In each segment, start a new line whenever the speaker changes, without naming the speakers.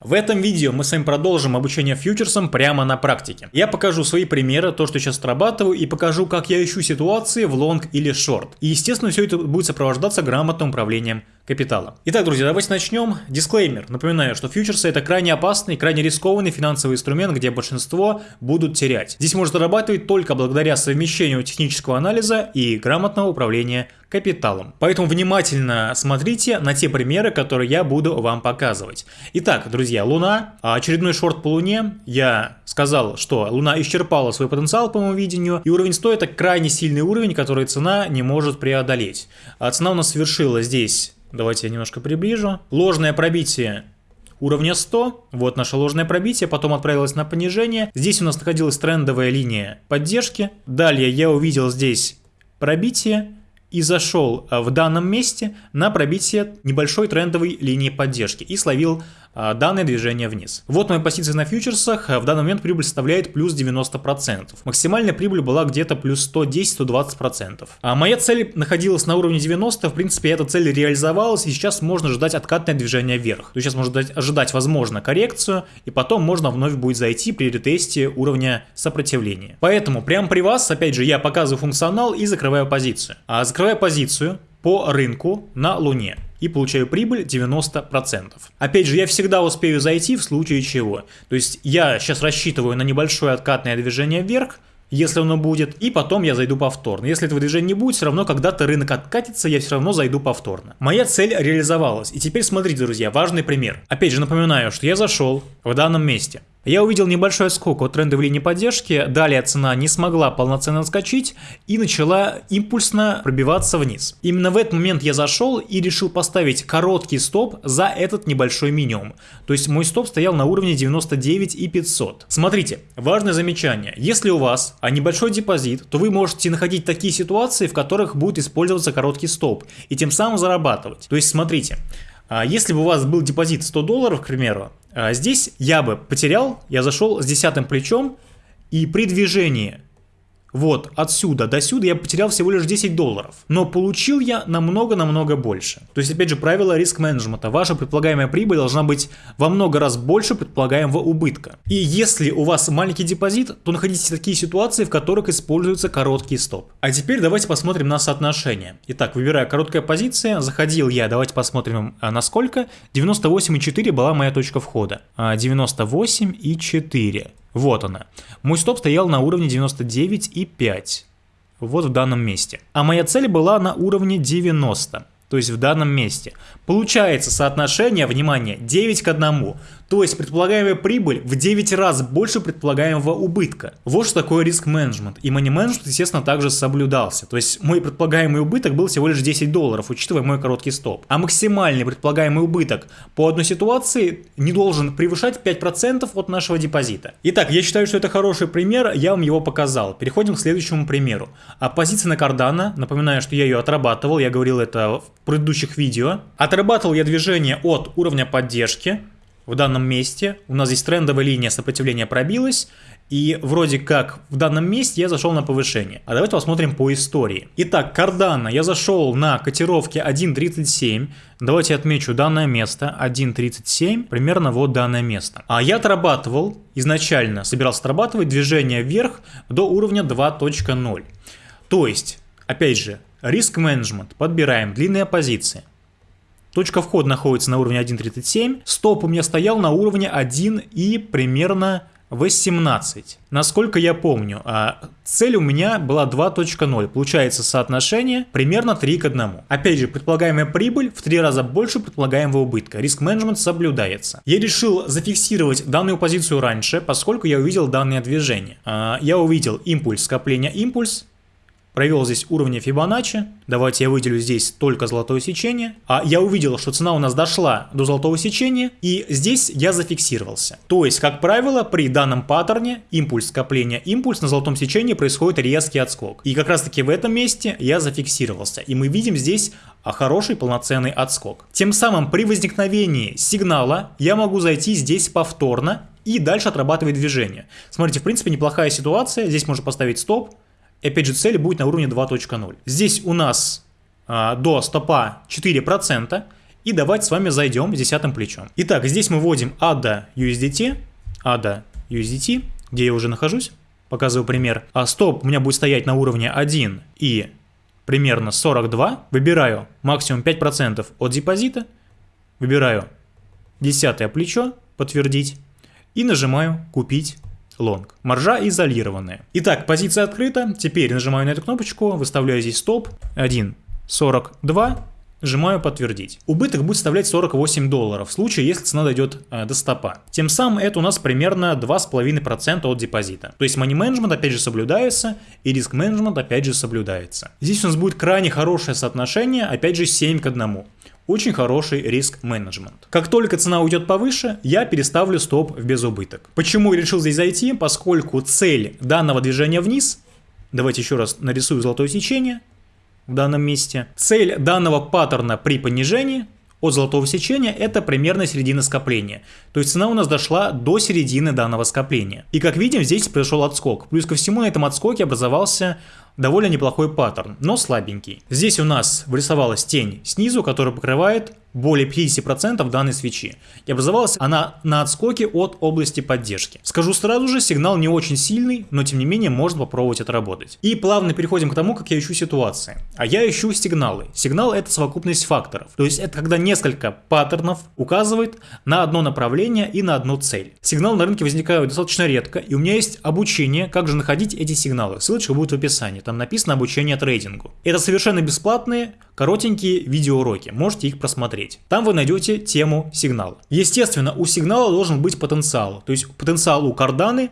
В этом видео мы с вами продолжим обучение фьючерсам прямо на практике. Я покажу свои примеры, то, что сейчас отрабатываю, и покажу, как я ищу ситуации в лонг или шорт. И, естественно, все это будет сопровождаться грамотным управлением капитала. Итак, друзья, давайте начнем. Дисклеймер. Напоминаю, что фьючерсы это крайне опасный, крайне рискованный финансовый инструмент, где большинство будут терять. Здесь можно зарабатывать только благодаря совмещению технического анализа и грамотного управления капиталом. Поэтому внимательно смотрите на те примеры, которые я буду вам показывать. Итак, друзья, Луна, очередной шорт по Луне. Я сказал, что Луна исчерпала свой потенциал по моему видению, и уровень 100 это крайне сильный уровень, который цена не может преодолеть. А цена у нас совершила здесь Давайте я немножко приближу. Ложное пробитие уровня 100. Вот наше ложное пробитие, потом отправилось на понижение. Здесь у нас находилась трендовая линия поддержки. Далее я увидел здесь пробитие и зашел а, в данном месте на пробитие небольшой трендовой линии поддержки и словил данное движение вниз. Вот моя позиция на фьючерсах, в данный момент прибыль составляет плюс 90%. Максимальная прибыль была где-то плюс 110-120%. А моя цель находилась на уровне 90, в принципе эта цель реализовалась и сейчас можно ждать откатное движение вверх. То есть сейчас можно ожидать возможно коррекцию и потом можно вновь будет зайти при ретесте уровня сопротивления. Поэтому прямо при вас, опять же, я показываю функционал и закрываю позицию. А закрываю позицию по рынку на Луне и получаю прибыль 90%. Опять же, я всегда успею зайти в случае чего. То есть я сейчас рассчитываю на небольшое откатное движение вверх, если оно будет, и потом я зайду повторно. Если этого движения не будет, все равно когда-то рынок откатится, я все равно зайду повторно. Моя цель реализовалась. И теперь смотрите, друзья, важный пример. Опять же напоминаю, что я зашел в данном месте. Я увидел небольшой скок от трендовой линии поддержки, далее цена не смогла полноценно отскочить и начала импульсно пробиваться вниз. Именно в этот момент я зашел и решил поставить короткий стоп за этот небольшой минимум. То есть мой стоп стоял на уровне 99 и 500. Смотрите, важное замечание. Если у вас а небольшой депозит, то вы можете находить такие ситуации, в которых будет использоваться короткий стоп и тем самым зарабатывать. То есть смотрите, а если бы у вас был депозит 100 долларов, к примеру, здесь я бы потерял, я зашел с десятым плечом, и при движении вот отсюда до сюда я потерял всего лишь 10 долларов. Но получил я намного-намного больше. То есть, опять же, правило риск-менеджмента. Ваша предполагаемая прибыль должна быть во много раз больше предполагаемого убытка. И если у вас маленький депозит, то находите такие ситуации, в которых используется короткий стоп. А теперь давайте посмотрим на соотношение. Итак, выбираю короткая позиция, заходил я, давайте посмотрим а, на сколько. 98,4 была моя точка входа. 98,4. Вот она. Мой стоп стоял на уровне 99,5. Вот в данном месте. А моя цель была на уровне 90 то есть в данном месте. Получается соотношение, внимание, 9 к 1. То есть предполагаемая прибыль в 9 раз больше предполагаемого убытка. Вот что такое риск-менеджмент. И мани-менеджмент, естественно, также соблюдался. То есть мой предполагаемый убыток был всего лишь 10 долларов, учитывая мой короткий стоп. А максимальный предполагаемый убыток по одной ситуации не должен превышать 5% от нашего депозита. Итак, я считаю, что это хороший пример, я вам его показал. Переходим к следующему примеру. А позиция на кардана, напоминаю, что я ее отрабатывал, я говорил это в предыдущих видео. Отрабатывал я движение от уровня поддержки, в данном месте. У нас здесь трендовая линия сопротивления пробилась. И вроде как в данном месте я зашел на повышение. А давайте посмотрим по истории. Итак, кардана я зашел на котировке 1.37. Давайте отмечу данное место 1.37, примерно вот данное место. А я отрабатывал, изначально собирался отрабатывать движение вверх до уровня 2.0. То есть, опять же, риск менеджмент, подбираем длинные позиции. Точка входа находится на уровне 1.37. Стоп у меня стоял на уровне 1 и примерно 18. Насколько я помню, а цель у меня была 2.0. Получается соотношение примерно 3 к 1. Опять же, предполагаемая прибыль в 3 раза больше предполагаемого убытка. Риск-менеджмент соблюдается. Я решил зафиксировать данную позицию раньше, поскольку я увидел данное движение. А, я увидел импульс, скопление импульс, провел здесь уровни Фибоначчи. Давайте я выделю здесь только золотое сечение. А я увидел, что цена у нас дошла до золотого сечения, и здесь я зафиксировался. То есть, как правило, при данном паттерне импульс скопления, импульс на золотом сечении происходит резкий отскок. И как раз таки в этом месте я зафиксировался. И мы видим здесь а хороший полноценный отскок. Тем самым при возникновении сигнала я могу зайти здесь повторно и дальше отрабатывать движение. Смотрите, в принципе, неплохая ситуация. Здесь можно поставить стоп, опять же, цель будет на уровне 2.0. Здесь у нас а, до стопа 4%, И давайте с вами зайдем десятым плечом. Итак, здесь мы вводим ADA USDT, ADA USDT, где я уже нахожусь, показываю пример. А стоп у меня будет стоять на уровне 1 и примерно 42. Выбираю максимум 5% от депозита, выбираю десятое плечо, подтвердить, и нажимаю купить лонг. Маржа изолированная. Итак, позиция открыта. Теперь нажимаю на эту кнопочку, выставляю здесь стоп. 1.42. Нажимаю подтвердить. Убыток будет составлять 48 долларов в случае, если цена дойдет э, до стопа. Тем самым это у нас примерно 2,5% от депозита. То есть money management опять же соблюдается и риск менеджмент опять же соблюдается. Здесь у нас будет крайне хорошее соотношение, опять же 7 к 1 очень хороший риск менеджмент. Как только цена уйдет повыше, я переставлю стоп в безубыток. Почему я решил здесь зайти? Поскольку цель данного движения вниз, давайте еще раз нарисую золотое сечение в данном месте. Цель данного паттерна при понижении от золотого сечения это примерно середина скопления. То есть цена у нас дошла до середины данного скопления. И как видим, здесь произошел отскок. Плюс ко всему на этом отскоке образовался довольно неплохой паттерн, но слабенький. Здесь у нас вырисовалась тень снизу, которая покрывает более 50% данной свечи. И образовалась она на отскоке от области поддержки. Скажу сразу же, сигнал не очень сильный, но тем не менее можно попробовать отработать. И плавно переходим к тому, как я ищу ситуации. А я ищу сигналы. Сигнал это совокупность факторов. То есть это когда несколько паттернов указывает на одно направление и на одну цель. Сигналы на рынке возникают достаточно редко, и у меня есть обучение, как же находить эти сигналы. Ссылочка будет в описании, там написано обучение трейдингу. Это совершенно бесплатные, коротенькие видеоуроки, можете их просмотреть. Там вы найдете тему сигнала. Естественно, у сигнала должен быть потенциал, то есть потенциал у карданы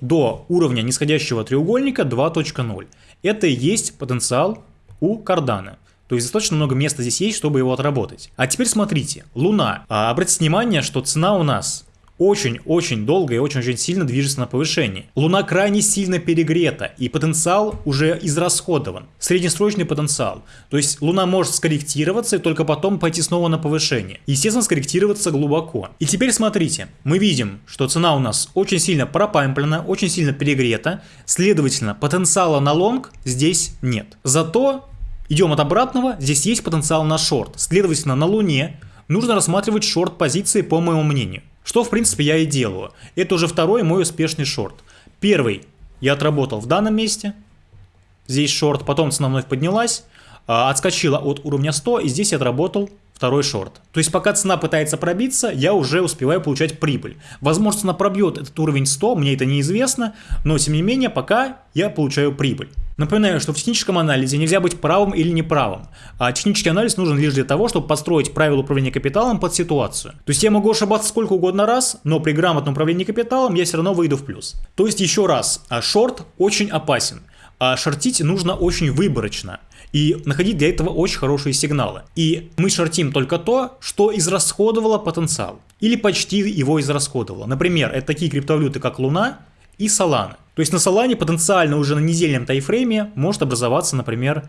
до уровня нисходящего треугольника 2.0. Это и есть потенциал у кардана. То есть достаточно много места здесь есть, чтобы его отработать. А теперь смотрите, Луна. А, обратите внимание, что цена у нас очень-очень долго и очень-очень сильно движется на повышение. Луна крайне сильно перегрета, и потенциал уже израсходован. Среднесрочный потенциал. То есть Луна может скорректироваться и только потом пойти снова на повышение. Естественно, скорректироваться глубоко. И теперь смотрите, мы видим, что цена у нас очень сильно пропамплена, очень сильно перегрета, следовательно, потенциала на лонг здесь нет. Зато идем от обратного, здесь есть потенциал на шорт. Следовательно, на Луне нужно рассматривать шорт позиции по моему мнению. Что, в принципе, я и делаю. Это уже второй мой успешный шорт. Первый я отработал в данном месте. Здесь шорт, потом цена вновь поднялась, отскочила от уровня 100, и здесь я отработал второй шорт. То есть пока цена пытается пробиться, я уже успеваю получать прибыль. Возможно, цена пробьет этот уровень 100, мне это неизвестно, но тем не менее, пока я получаю прибыль. Напоминаю, что в техническом анализе нельзя быть правым или неправым, а технический анализ нужен лишь для того, чтобы построить правила управления капиталом под ситуацию. То есть я могу ошибаться сколько угодно раз, но при грамотном управлении капиталом я все равно выйду в плюс. То есть еще раз, а шорт очень опасен. А шортить нужно очень выборочно и находить для этого очень хорошие сигналы. И мы шортим только то, что израсходовало потенциал. Или почти его израсходовало. Например, это такие криптовалюты, как Луна и Solana. То есть на Солане потенциально уже на недельном тайфрейме может образоваться, например,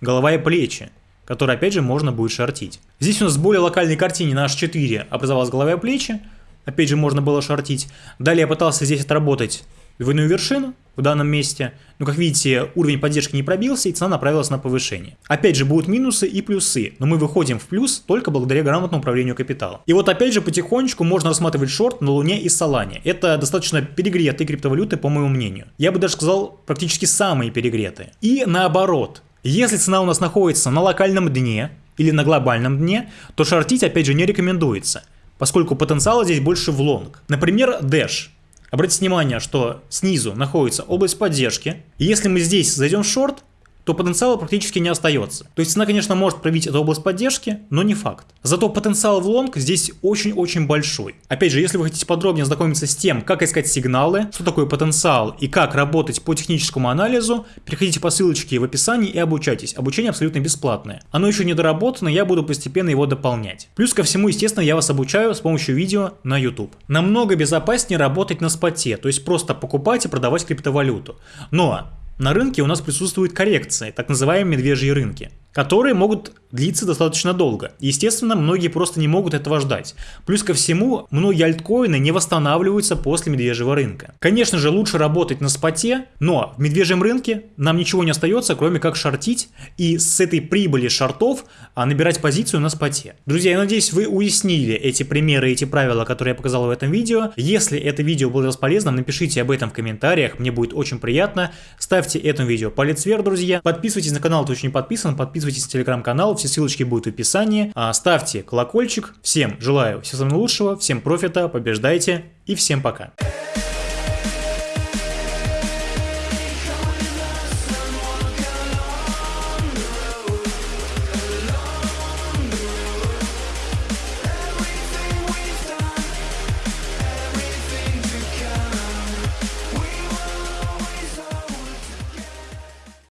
голова и плечи, которые опять же можно будет шортить. Здесь у нас в более локальной картине на H4 образовалась голова и плечи, опять же можно было шортить. Далее я пытался здесь отработать двойную вершину в данном месте. Но, как видите, уровень поддержки не пробился, и цена направилась на повышение. Опять же, будут минусы и плюсы, но мы выходим в плюс только благодаря грамотному управлению капиталом. И вот опять же, потихонечку можно рассматривать шорт на Луне и Солане. Это достаточно перегретые криптовалюты, по моему мнению. Я бы даже сказал, практически самые перегретые. И наоборот, если цена у нас находится на локальном дне или на глобальном дне, то шортить опять же не рекомендуется, поскольку потенциала здесь больше в лонг. Например, Dash. Обратите внимание, что снизу находится область поддержки. И если мы здесь зайдем в шорт, то потенциала практически не остается. То есть цена, конечно, может пробить эту область поддержки, но не факт. Зато потенциал в лонг здесь очень-очень большой. Опять же, если вы хотите подробнее знакомиться с тем, как искать сигналы, что такое потенциал и как работать по техническому анализу, переходите по ссылочке в описании и обучайтесь. Обучение абсолютно бесплатное. Оно еще не доработано, я буду постепенно его дополнять. Плюс ко всему, естественно, я вас обучаю с помощью видео на YouTube. Намного безопаснее работать на споте, то есть просто покупать и продавать криптовалюту. Но на рынке у нас присутствуют коррекции, так называемые медвежьи рынки. Которые могут длиться достаточно долго. Естественно, многие просто не могут этого ждать. Плюс ко всему, многие альткоины не восстанавливаются после медвежьего рынка. Конечно же, лучше работать на споте, но в медвежьем рынке нам ничего не остается, кроме как шортить и с этой прибыли шортов а, набирать позицию на споте. Друзья, я надеюсь, вы уяснили эти примеры, эти правила, которые я показал в этом видео. Если это видео было полезным, напишите об этом в комментариях, мне будет очень приятно. Ставьте этому видео палец вверх, друзья. Подписывайтесь на канал, кто еще не подписан, подписывайтесь на телеграм-канал, все ссылочки будут в описании. А, ставьте колокольчик. Всем желаю всего самого лучшего, всем профита, побеждайте и всем пока.